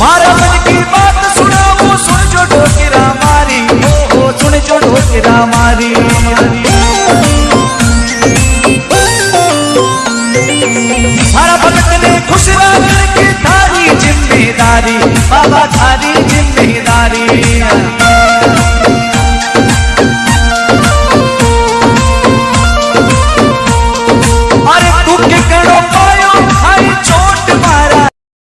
मारा मन की बात सुनो, वो सुन जो ढोकिरा मारी। ओ सुन जो ढोकिरा मारी। सारा भगत ने खुश राखने की थारी ज़िम्मेदारी। बाबा थारी